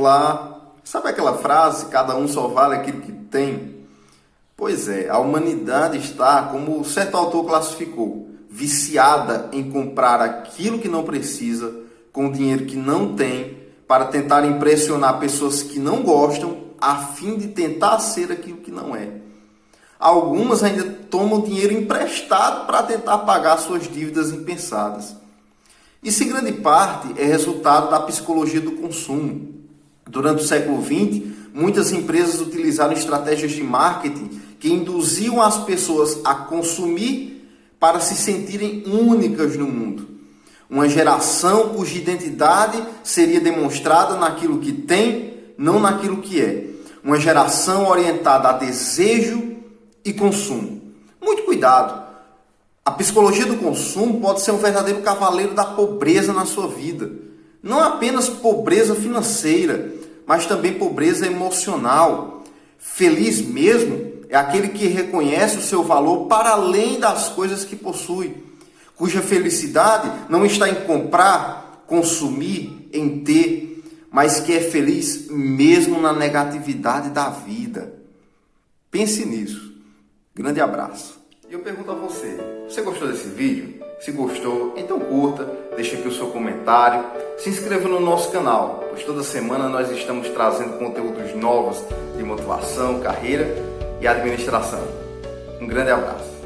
Olá, sabe aquela frase, cada um só vale aquilo que tem? Pois é, a humanidade está, como certo autor classificou, viciada em comprar aquilo que não precisa com dinheiro que não tem para tentar impressionar pessoas que não gostam a fim de tentar ser aquilo que não é. Algumas ainda tomam dinheiro emprestado para tentar pagar suas dívidas impensadas. Isso, em grande parte, é resultado da psicologia do consumo. Durante o século XX, muitas empresas utilizaram estratégias de marketing que induziam as pessoas a consumir para se sentirem únicas no mundo. Uma geração cuja identidade seria demonstrada naquilo que tem, não naquilo que é. Uma geração orientada a desejo e consumo. Muito cuidado. A psicologia do consumo pode ser um verdadeiro cavaleiro da pobreza na sua vida. Não apenas pobreza financeira, mas também pobreza emocional. Feliz mesmo é aquele que reconhece o seu valor para além das coisas que possui, cuja felicidade não está em comprar, consumir, em ter, mas que é feliz mesmo na negatividade da vida. Pense nisso. Grande abraço. E eu pergunto a você, você gostou desse vídeo? Se gostou, então curta, deixe aqui o seu comentário, se inscreva no nosso canal, toda semana nós estamos trazendo conteúdos novos de motivação, carreira e administração. Um grande abraço.